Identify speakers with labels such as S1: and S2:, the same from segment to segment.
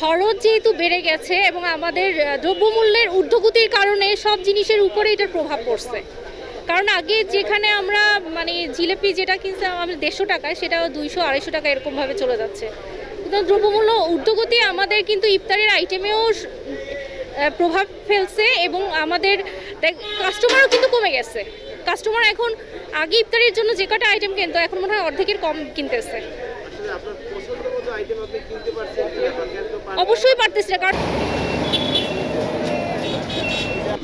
S1: খরচ যেহেতু বেড়ে গেছে এবং আমাদের দ্রব্যমূল্যের ঊর্ধ্বগতির কারণে সব জিনিসের উপরে এটার প্রভাব পড়ছে। কারণ আগে যেখানে আমরা মানে জিলেপি যেটা কিনছিলাম, আমাদের দেড়শো টাকায় সেটা দুইশো, আড়াইশো টাকা এরকমভাবে চলে যাচ্ছে। দ্রব্যমূল্য ঊর্ধ্বগতি আমাদের কিন্তু ইফতারের আইটেমেও প্রভাব ফেলছে এবং আমাদের কাস্টমারও কিন্তু কমে গেছে কাস্টমার এখন আগে ইফতারের জন্য যে কটা আইটেম কিনতো, এখন মনে হয় অর্ধেকের কম কিনতেছে? অবশ্যই পারতেছি না, কারণ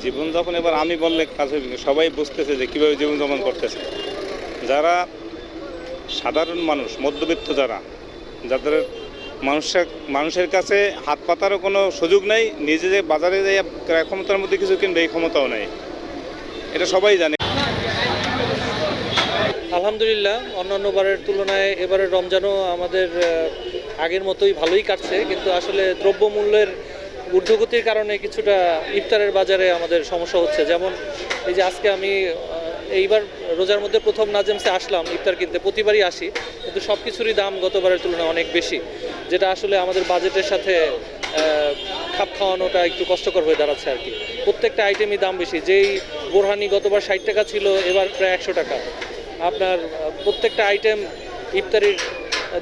S2: জীবনযাপন এবার আমি বললে কাজ হইবে। সবাই বুঝতেছে যে কীভাবে জীবনযাপন করতেছে যারা সাধারণ মানুষ, মধ্যবিত্ত যারা, যাদের মানুষের মানুষের কাছে হাত পাতারও কোনো সুযোগ নেই, নিজে যে বাজারে যে ক্রয় ক্ষমতার মধ্যে কিছু কিনবে, এই ক্ষমতাও নেই। এটা সবাই জানে।
S3: আলহামদুলিল্লাহ, অন্যান্য বারের তুলনায় এবারের রমজানও আমাদের আগের মতোই ভালোই কাটছে, কিন্তু আসলে দ্রব্যমূল্যের ঊর্ধ্বগতির কারণে কিছুটা ইফতারের বাজারে আমাদের সমস্যা হচ্ছে। যেমন, এই যে আজকে আমি এইবার রোজার মধ্যে প্রথম নাজেমসে আসলাম, ইফতার কিনতে, প্রতিবারই আসি, কিন্তু সব কিছুরই দাম গতবারের তুলনায় অনেক বেশি। যেটা আসলে আমাদের বাজেটের সাথে খাপ খাওয়ানোটা একটু কষ্টকর হয়ে দাঁড়াচ্ছে আর কি। প্রত্যেকটা আইটেমই দাম বেশি। যেই বোরহানি গতবার ষাট টাকা ছিল, এবার প্রায় একশো টাকা। আপনার প্রত্যেকটা আইটেম ইফতারির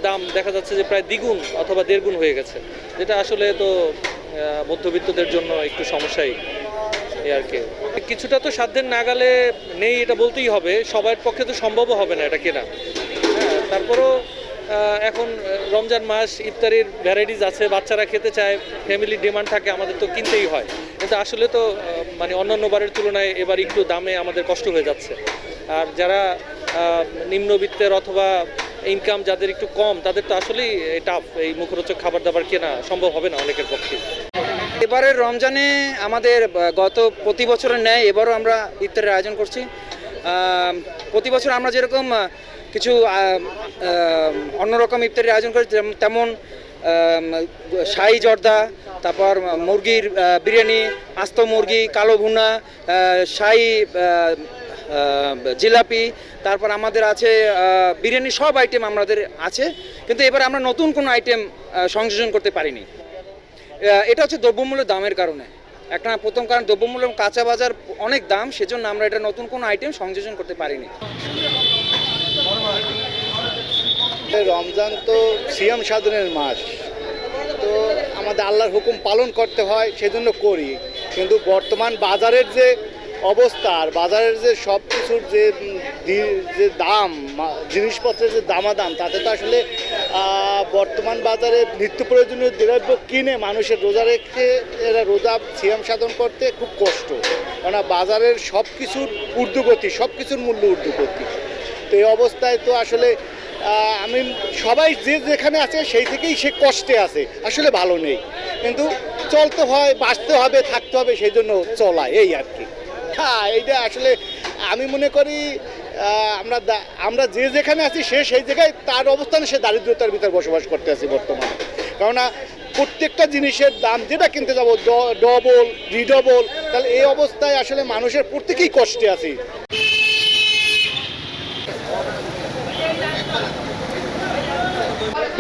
S3: দাম দেখা যাচ্ছে যে প্রায় দ্বিগুণ অথবা দেড়গুণ হয়ে গেছে। যেটা আসলে তো মধ্যবিত্তদের জন্য একটু সমস্যাই আর কি। কিছুটা তো সাধ্যের নাগালে নেই এটা বলতেই হবে। সবার পক্ষে তো সম্ভবও হবে না এটা কেনা। হ্যাঁ তারপরও এখন রমজান মাস, ইফতারির ভ্যারাইটিস আছে, বাচ্চারা খেতে চায় ফ্যামিলির ডিমান্ড থাকে, আমাদের তো কিনতেই হয়। কিন্তু আসলে তো মানে অন্যান্য বারের তুলনায় এবার একটু দামে আমাদের কষ্ট হয়ে যাচ্ছে। আর যারা নিম্নবিত্তের অথবা ইনকাম যাদের একটু কম, তাদের তো আসলেই টাফ এই মুখরোচক খাবার দাবার কেনা সম্ভব হবে না অনেকের পক্ষে।
S4: এবারের রমজানে আমাদের গত প্রতি বছরের ন্যায় এবারও আমরা ইফতারের আয়োজন করছি। প্রতি বছর আমরা যেরকম কিছু অন্যরকম ইফতারের আয়োজন করি তেমন শাহি জর্দা, তারপর মুরগির বিরিয়ানি, আস্ত মুরগি, কালো ভুনা শাহি জিলাপি, তারপর আমাদের আছে বিরিয়ানি সব আইটেম আমাদের আছে, কিন্তু এবার আমরা নতুন কোনো আইটেম সংযোজন করতে পারিনি। এটা হচ্ছে দ্রব্যমূল্যের দামের কারণে। একটা প্রথম কারণ দ্রব্যমূল্য কাঁচা বাজার অনেক দাম, সেজন্য আমরা এটা নতুন কোনো আইটেম সংযোজন করতে পারিনি।
S5: রমজান তো সিয়াম সাধনের মাস। তো আমাদের আল্লাহর হুকুম পালন করতে হয়, সেজন্য করি। কিন্তু বর্তমান বাজারের যে অবস্থা আর বাজারের যে সব কিছুর যে যে দাম জিনিসপত্রের যে দামাদাম, তাতে তো আসলে বর্তমান বাজারে নিত্য প্রয়োজনীয় দ্রব্য কিনে মানুষের রোজা রেখে এরা রোজা সিয়াম সাধন করতে খুব কষ্ট। কেননা বাজারের সব কিছুর ঊর্ধ্বগতি সব কিছুর মূল্য ঊর্ধ্বগতি। তো এই অবস্থায় তো আসলে আমি সবাই যে যেখানে আছে সেই থেকেই সে কষ্টে আছে। আসলে ভালো নেই। কিন্তু চলতে হয়, বাঁচতে হবে, থাকতে হবে, সেই জন্য চলা, এই আর কি। হ্যাঁ এইটা আসলে আমি মনে করি আমরা আমরা যে যেখানে আছি সে সেই জায়গায় তার অবস্থানে সে দারিদ্রতার ভিতরে বসবাস করতে আছি বর্তমানে। কেননা প্রত্যেকটা জিনিসের দাম, যেটা কিনতে যাব ডবল রিডবল তাহলে এই অবস্থায় আসলে মানুষের প্রত্যেকেই কষ্টে আছি।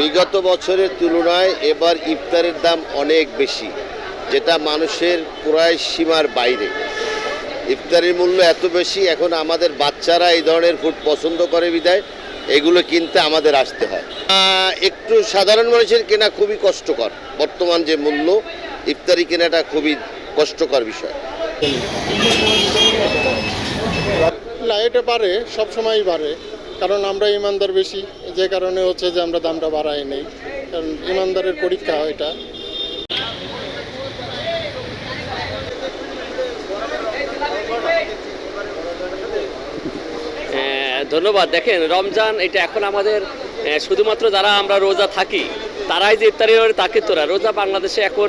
S6: বিগত বছরের তুলনায় এবার ইফতারের দাম অনেক বেশি, যেটা মানুষের প্রায় সীমার বাইরে। ইফতারের মূল্য এত বেশি, এখন আমাদের বাচ্চারা এই ধরনের ফুড পছন্দ করে বিদায়, এগুলো কিনতে আমাদের আসতে হয়। একটু সাধারণ মানুষের কেনা খুবই কষ্টকর, বর্তমান যে মূল্য, ইফতারি কেনাটা খুবই কষ্টকর বিষয়।
S5: না এটা বাড়ে সব সময়ই বাড়ে, কারণ আমরা ইমানদার বেশি। যে কারণে হচ্ছে যে আমরা দামটা বাড়াই নেই। কারণ ইমানদারের পরীক্ষা এটা।
S7: ধন্যবাদ। দেখেন, রমজান এটা এখন আমাদের শুধুমাত্র যারা আমরা রোজা থাকি, তারাই যে ইফতারি করে, তা কিন্তু রোজা বাংলাদেশে এখন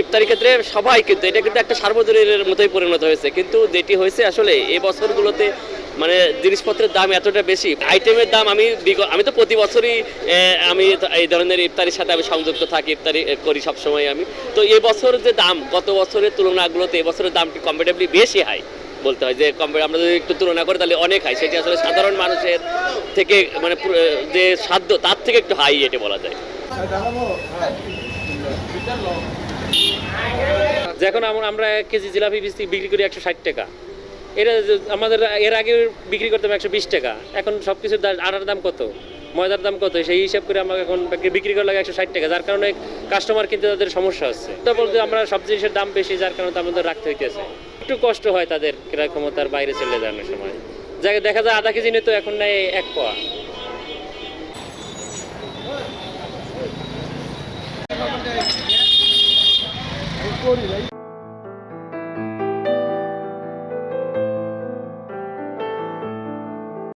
S7: ইফতারি ক্ষেত্রে সবাই কিন্তু, এটা কিন্তু একটা সার্বজনীনের মতোই পরিণত হয়েছে। কিন্তু যেটি হয়েছে আসলে, এই বছরগুলোতে মানে জিনিসপত্রের দাম এতটা বেশি। আইটেমের দাম আমি আমি তো প্রতি বছরই আমি এই ধরনের ইফতারির সাথে আমি সংযুক্ত থাকি, ইফতারি করি সবসময় আমি। তো এই বছর যে দাম, গত বছরের তুলনাগুলোতে এবছরের দামটি কম্পারেটিভলি বেশি হাই? বলতে হয় যে কম্পে- আমরা যদি একটু তুলনা করি তাহলে অনেক হাই। সেটি আসলে সাধারণ মানুষের থেকে মানে যে সাধ্য, তার থেকে একটু হাই এটা বলা যায়।
S8: যখন আমরা আমরা এক কেজি জিলাপি বিক্রি করি একশো ষাট টাকা। এটা আমাদের এর আগে বিক্রি করতাম একশো বিশ টাকা। এখন সব কিছুর আটার দাম কত? ময়দার দাম কত? সেই হিসাব করে আমাকে এখন বিক্রি- করা লাগে একশো ষাট টাকা। যার কারণে কাস্টমার কিনতে তাদের সমস্যা হচ্ছে। তো বলতে আমরা সব জিনিসের দাম বেশি, যার কারণে তো আমাদের রাখতে হইতেছে। একটু কষ্ট হয় তাদের ক্রয় ক্ষমতার বাইরে চলে যাওয়ার সময়। যাকে দেখা যায় আধা কেজি নিত এখন নেয় এক পোয়া।